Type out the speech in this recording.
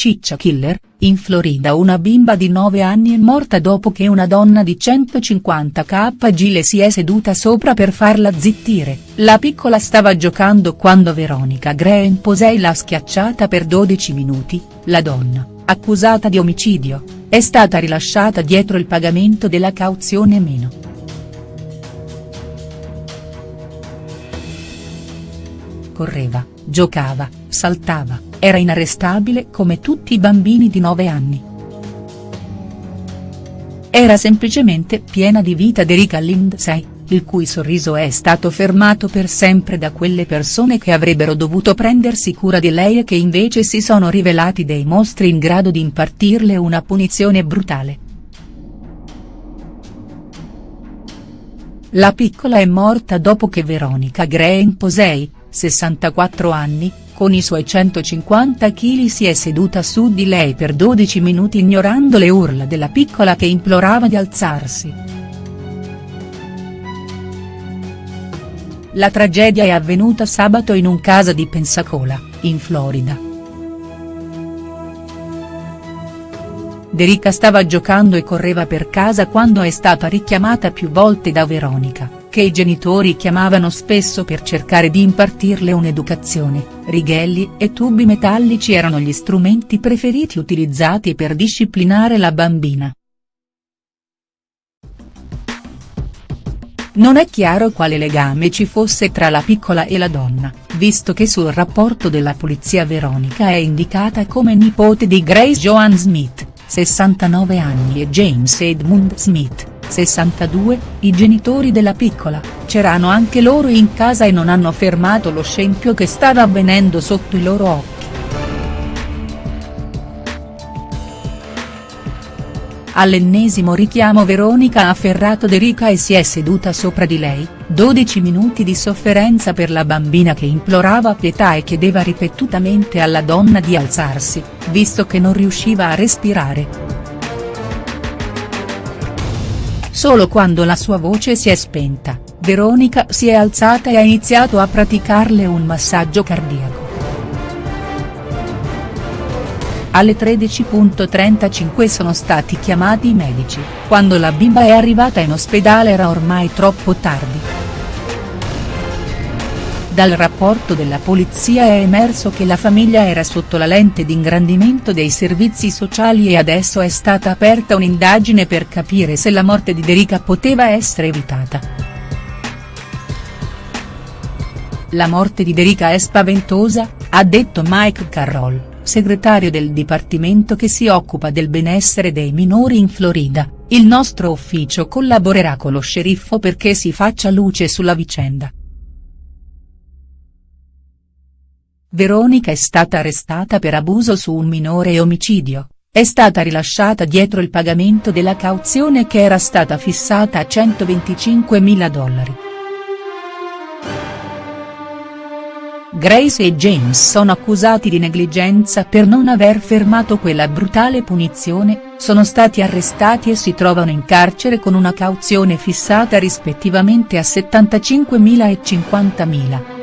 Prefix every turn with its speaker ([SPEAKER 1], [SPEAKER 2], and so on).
[SPEAKER 1] Ciccia Killer, in Florida una bimba di 9 anni è morta dopo che una donna di 150 kg le si è seduta sopra per farla zittire, la piccola stava giocando quando Veronica Graham Posey l'ha schiacciata per 12 minuti, la donna, accusata di omicidio, è stata rilasciata dietro il pagamento della cauzione meno. Correva, giocava, saltava era inarrestabile come tutti i bambini di 9 anni. Era semplicemente piena di vita Erika Lindsay, il cui sorriso è stato fermato per sempre da quelle persone che avrebbero dovuto prendersi cura di lei e che invece si sono rivelati dei mostri in grado di impartirle una punizione brutale. La piccola è morta dopo che Veronica Graham Posey, 64 anni, con i suoi 150 kg si è seduta su di lei per 12 minuti ignorando le urla della piccola che implorava di alzarsi. La tragedia è avvenuta sabato in un casa di Pensacola, in Florida. Derica stava giocando e correva per casa quando è stata richiamata più volte da Veronica che i genitori chiamavano spesso per cercare di impartirle un'educazione, righelli e tubi metallici erano gli strumenti preferiti utilizzati per disciplinare la bambina. Non è chiaro quale legame ci fosse tra la piccola e la donna, visto che sul rapporto della polizia Veronica è indicata come nipote di Grace Joan Smith, 69 anni e James Edmund Smith, 62, i genitori della piccola, c'erano anche loro in casa e non hanno fermato lo scempio che stava avvenendo sotto i loro occhi. All'ennesimo richiamo Veronica ha afferrato Derica e si è seduta sopra di lei, 12 minuti di sofferenza per la bambina che implorava pietà e chiedeva ripetutamente alla donna di alzarsi, visto che non riusciva a respirare. Solo quando la sua voce si è spenta, Veronica si è alzata e ha iniziato a praticarle un massaggio cardiaco. Alle 13.35 sono stati chiamati i medici, quando la bimba è arrivata in ospedale era ormai troppo tardi. Dal rapporto della polizia è emerso che la famiglia era sotto la lente d'ingrandimento dei servizi sociali e adesso è stata aperta un'indagine per capire se la morte di Derica poteva essere evitata. La morte di Derica è spaventosa, ha detto Mike Carroll, segretario del dipartimento che si occupa del benessere dei minori in Florida, il nostro ufficio collaborerà con lo sceriffo perché si faccia luce sulla vicenda. Veronica è stata arrestata per abuso su un minore e omicidio, è stata rilasciata dietro il pagamento della cauzione che era stata fissata a 125.000 dollari. Grace e James sono accusati di negligenza per non aver fermato quella brutale punizione, sono stati arrestati e si trovano in carcere con una cauzione fissata rispettivamente a 75.000 e 50.000.